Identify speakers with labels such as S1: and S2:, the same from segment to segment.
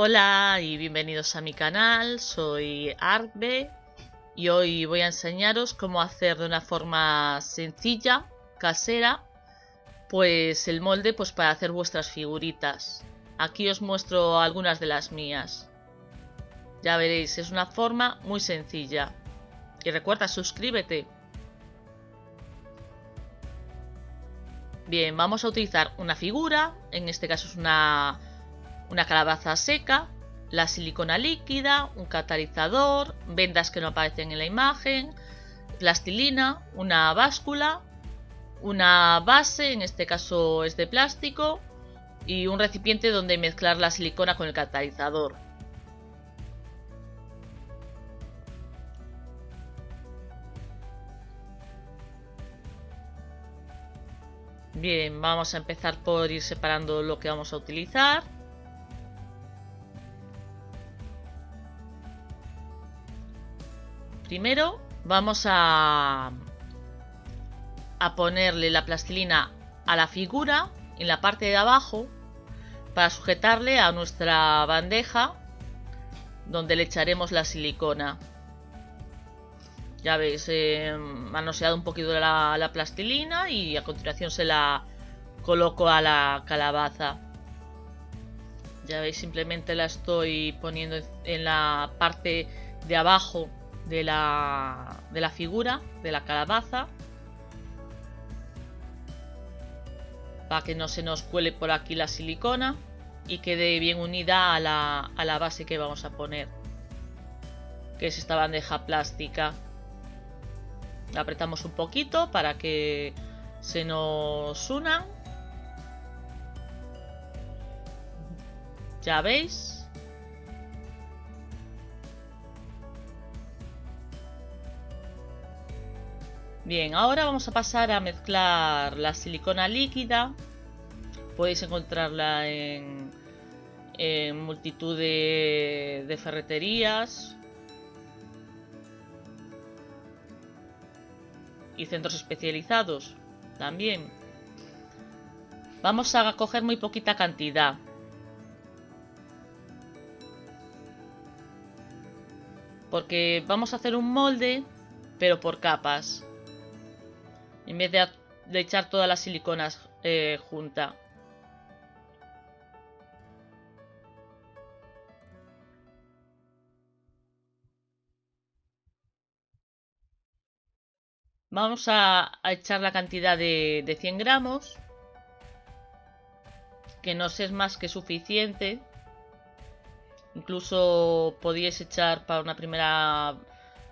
S1: Hola y bienvenidos a mi canal, soy Arbe y hoy voy a enseñaros cómo hacer de una forma sencilla, casera, pues el molde pues para hacer vuestras figuritas. Aquí os muestro algunas de las mías. Ya veréis, es una forma muy sencilla. Y recuerda, suscríbete. Bien, vamos a utilizar una figura, en este caso es una una calabaza seca, la silicona líquida, un catalizador, vendas que no aparecen en la imagen, plastilina, una báscula, una base, en este caso es de plástico, y un recipiente donde mezclar la silicona con el catalizador. Bien, vamos a empezar por ir separando lo que vamos a utilizar. Primero vamos a, a ponerle la plastilina a la figura en la parte de abajo para sujetarle a nuestra bandeja donde le echaremos la silicona. Ya veis, he manoseado un poquito la plastilina y a continuación se la coloco a la calabaza. Ya veis, simplemente la estoy poniendo en la parte de abajo de la, de la figura, de la calabaza. Para que no se nos cuele por aquí la silicona y quede bien unida a la, a la base que vamos a poner. Que es esta bandeja plástica. La apretamos un poquito para que se nos unan. Ya veis. Bien, ahora vamos a pasar a mezclar la silicona líquida. Podéis encontrarla en, multitud de, ferreterías y centros especializados también. Vamos a coger muy poquita cantidad. Porque vamos a hacer un molde, pero por capas en vez de, echar todas las siliconas eh, junta. Vamos a, echar la cantidad de, de 100 gramos, que no es más que suficiente. Incluso podíais echar para una primera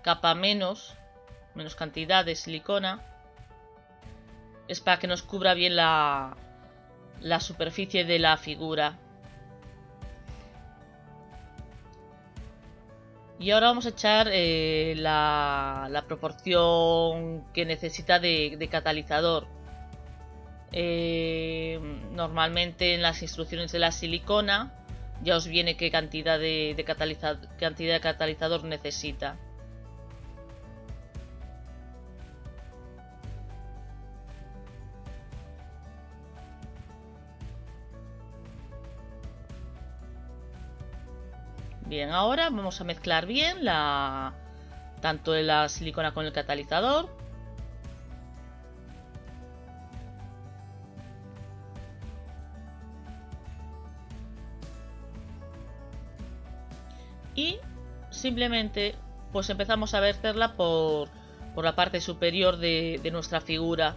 S1: capa menos, menos cantidad de silicona es para que nos cubra bien la, la superficie de la figura. Y ahora vamos a echar eh, la, la, proporción que necesita de, catalizador. Eh, normalmente en las instrucciones de la silicona ya os viene qué cantidad de, cantidad de catalizador necesita. Bien, ahora vamos a mezclar bien la tanto la silicona con el catalizador. Y simplemente pues empezamos a verterla por, por la parte superior de, de nuestra figura.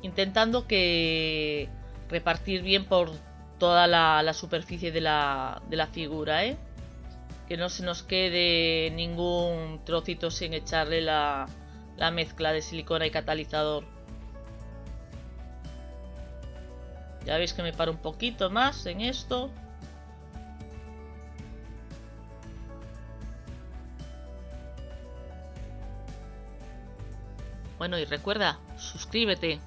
S1: Intentando que repartir bien por toda la, superficie de la, de la figura, ¿eh? Que no se nos quede ningún trocito sin echarle la, la mezcla de silicona y catalizador. Ya veis que me paro un poquito más en esto. Bueno, y recuerda, suscríbete.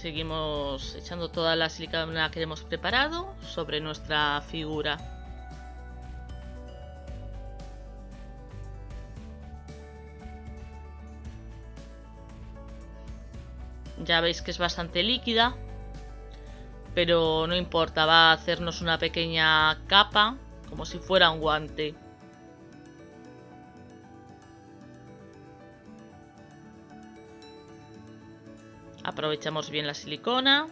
S1: Seguimos echando toda la silicona que hemos preparado sobre nuestra figura. Ya veis que es bastante líquida. Pero no importa, va a hacernos una pequeña capa, como si fuera un guante. Aprovechamos bien la silicona.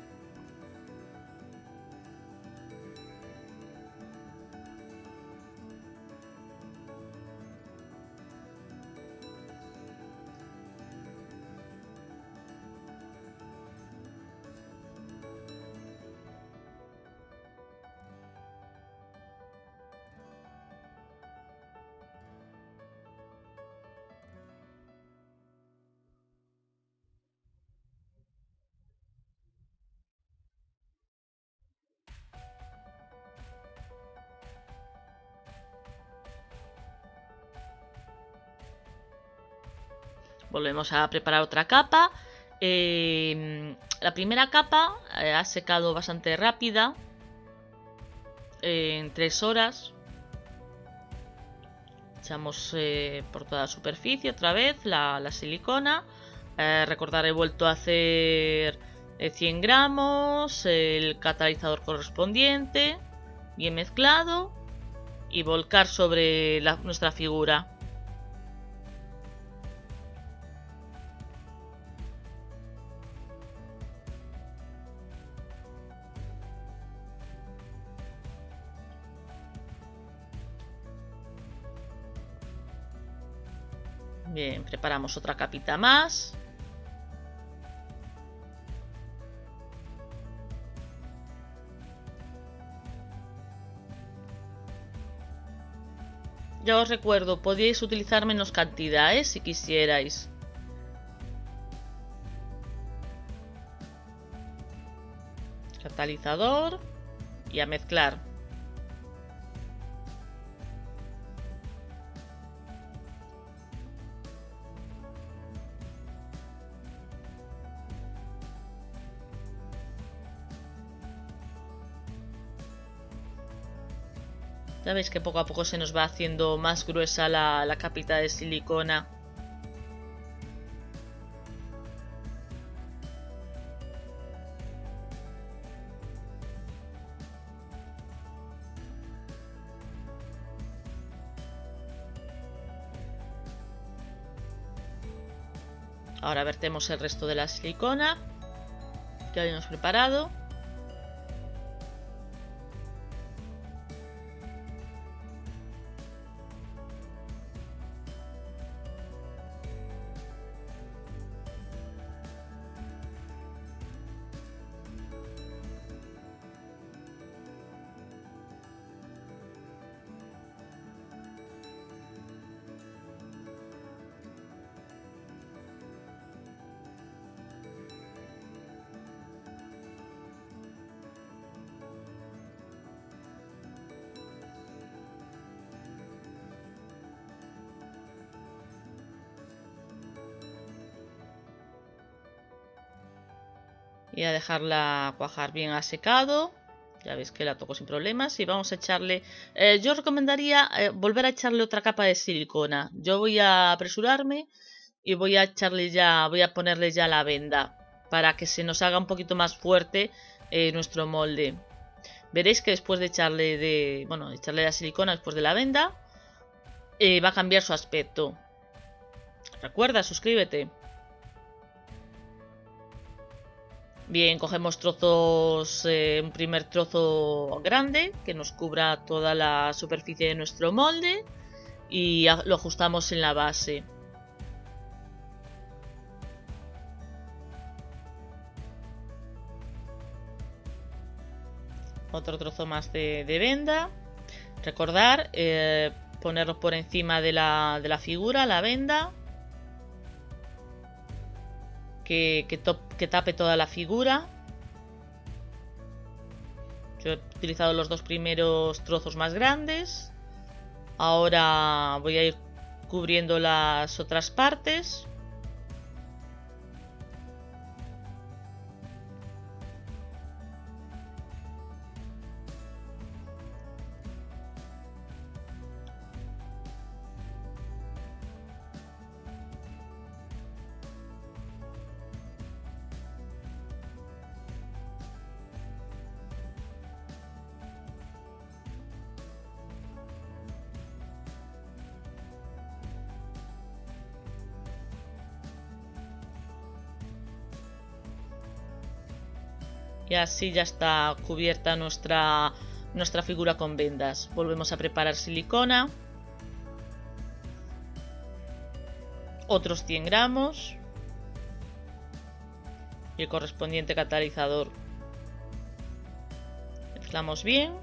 S1: Volvemos a preparar otra capa. Eh, la primera capa eh, ha secado bastante rápida. en 3 horas. Echamos eh, por toda la superficie otra vez la silicona. recordar, he vuelto a hacer 100 gramos. El catalizador correspondiente. Bien mezclado. Y volcar sobre nuestra figura. Bien, preparamos otra capita más. Ya os recuerdo, podíais utilizar menos cantidades si quisierais. Catalizador y a mezclar. Ya veis que poco a poco se nos va haciendo más gruesa la, capita de silicona. Ahora vertemos el resto de la silicona que habíamos preparado. Y a dejarla cuajar bien a secado. Ya veis que la toco sin problemas y vamos a echarle eh, yo recomendaría eh, volver a echarle otra capa de silicona. Yo voy a apresurarme y voy a echarle ya voy a ponerle ya la venda para que se nos haga un poquito más fuerte eh, nuestro molde. Veréis que después de echarle de bueno echarle la silicona después de la venda va a cambiar su aspecto. Recuerda suscríbete Bien, cogemos trozos, eh, un primer trozo grande que nos cubra toda la superficie de nuestro molde y lo ajustamos en la base. Otro trozo más de, venda. Recordar, eh, ponerlo por encima de la, de la figura, la venda que, tape toda la figura. Yo he utilizado los dos primeros trozos más grandes. Ahora voy a ir cubriendo las otras partes. Y así ya está cubierta nuestra, nuestra figura con vendas. Volvemos a preparar silicona. Otros 100 gramos. Y el correspondiente catalizador. Mezclamos bien.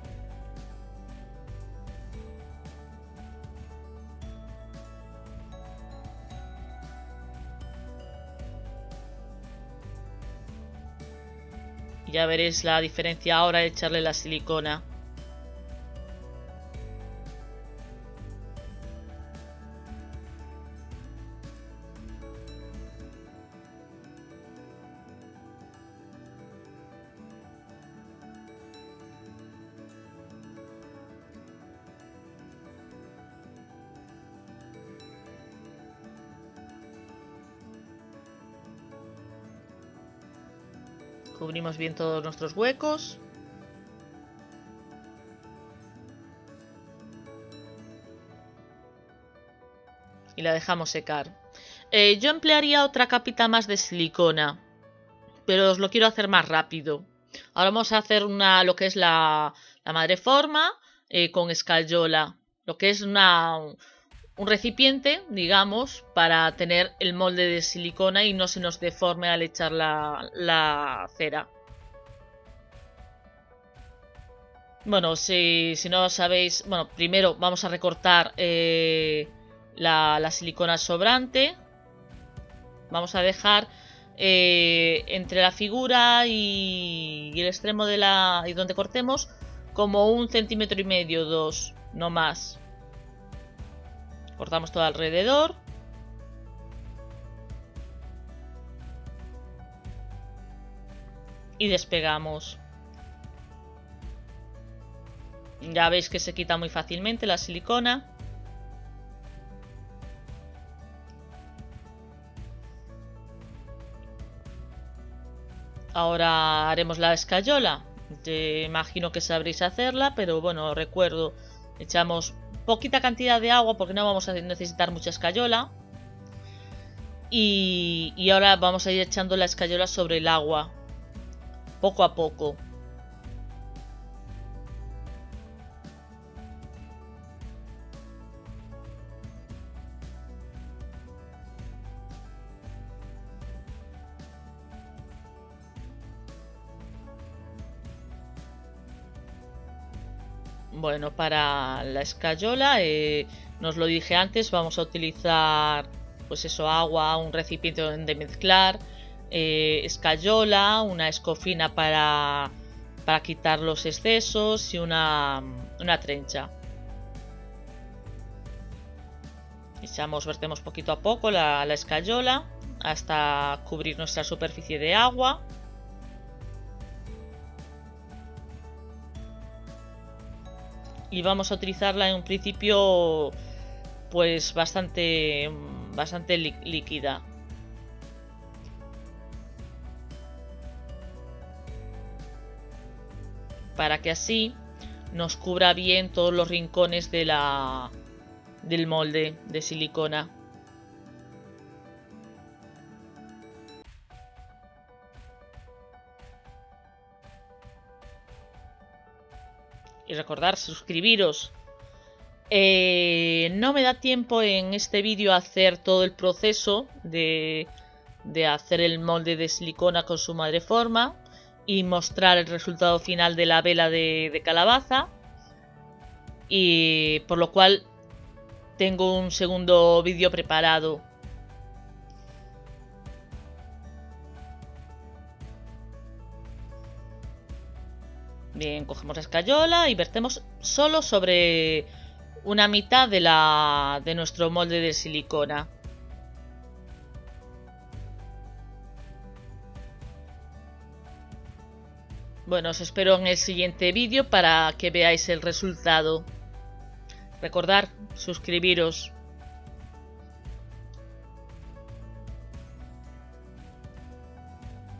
S1: Ya veréis la diferencia ahora de echarle la silicona. Cubrimos bien todos nuestros huecos. Y la dejamos secar. Eh, yo emplearía otra capita más de silicona. Pero os lo quiero hacer más rápido. Ahora vamos a hacer una, lo que es la, la madre forma eh, con escayola. Lo que es una, un recipiente, digamos, para tener el molde de silicona y no se nos deforme al echar la, cera. Bueno, si, si, no sabéis, bueno, primero vamos a recortar eh, la, silicona sobrante. Vamos a dejar eh, entre la figura y, y, el extremo de la... y donde cortemos como un centímetro y medio, dos, no más. Cortamos todo alrededor. Y despegamos. Ya veis que se quita muy fácilmente la silicona. Ahora haremos la escayola. imagino que sabréis hacerla, pero bueno, recuerdo, echamos poquita cantidad de agua porque no vamos a necesitar mucha escayola. Y, y ahora vamos a ir echando la escayola sobre el agua, poco a poco. Bueno, para la escayola, eh, nos lo dije antes, vamos a utilizar pues eso, agua, un recipiente donde mezclar, eh, escayola, una escofina para, para quitar los excesos y una, una trencha. Echamos, vertemos poquito a poco la, la escayola hasta cubrir nuestra superficie de agua. Y vamos a utilizarla en un principio pues bastante bastante líquida. Para que así nos cubra bien todos los rincones de la del molde de silicona y recordar suscribiros. Eh, no me da tiempo en este vídeo hacer todo el proceso de, de hacer el molde de silicona con su madre forma y mostrar el resultado final de la vela de, de calabaza y por lo cual tengo un segundo vídeo preparado Bien, cogemos la escayola y vertemos solo sobre una mitad de, la, de nuestro molde de silicona. Bueno, os espero en el siguiente vídeo para que veáis el resultado. Recordar, suscribiros.